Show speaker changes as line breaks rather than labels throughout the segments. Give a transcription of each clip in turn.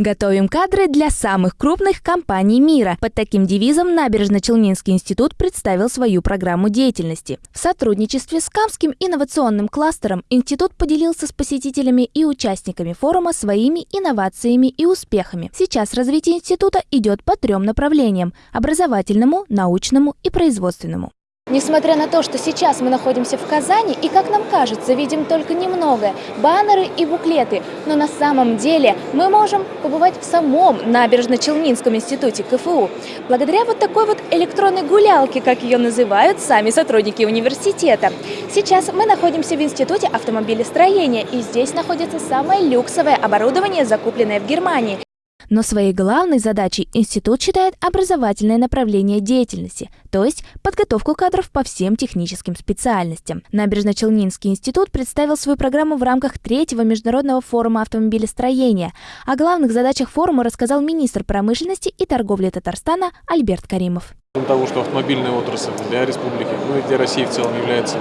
Готовим кадры для самых крупных компаний мира. Под таким девизом Набережно-Челнинский институт представил свою программу деятельности. В сотрудничестве с Камским инновационным кластером институт поделился с посетителями и участниками форума своими инновациями и успехами. Сейчас развитие института идет по трем направлениям – образовательному, научному и производственному.
Несмотря на то, что сейчас мы находимся в Казани и, как нам кажется, видим только немного – баннеры и буклеты, но на самом деле мы можем побывать в самом Набережно-Челнинском институте КФУ. Благодаря вот такой вот электронной гулялке, как ее называют сами сотрудники университета. Сейчас мы находимся в Институте автомобилестроения, и здесь находится самое люксовое оборудование, закупленное в Германии.
Но своей главной задачей институт считает образовательное направление деятельности, то есть подготовку кадров по всем техническим специальностям. Набережно-Челнинский институт представил свою программу в рамках третьего международного форума автомобилестроения. О главных задачах форума рассказал министр промышленности и торговли Татарстана Альберт Каримов.
Кроме того, что автомобильная отрасль для республики, ну и для России в целом является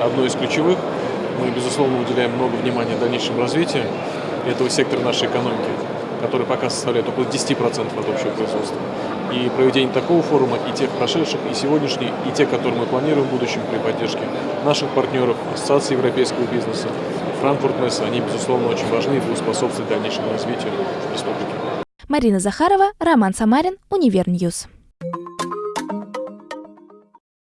одной из ключевых, мы, безусловно, уделяем много внимания дальнейшему развитию этого сектора нашей экономики который пока составляет около 10% от общего производства. И проведение такого форума, и тех прошедших, и сегодняшних, и те, которые мы планируем в будущем при поддержке наших партнеров, Ассоциации европейского бизнеса, Франкфурт Messe, они, безусловно, очень важны и будут способствовать дальнейшему развитию республики.
Марина Захарова, Роман Самарин, Универ News.